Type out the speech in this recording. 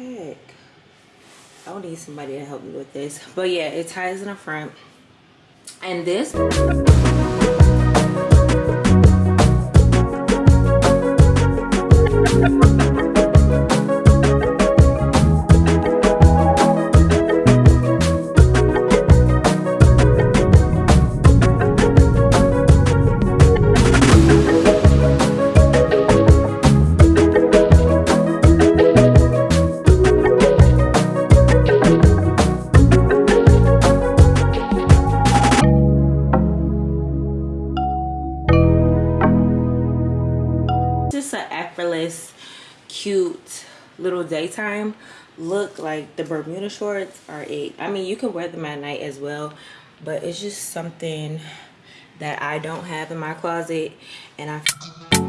heck i will need somebody to help me with this. But yeah it ties in the front. And this cute little daytime look. Like the bermuda shorts are it. I mean you can wear them at night as well but it's just something that i don't have in my closet and i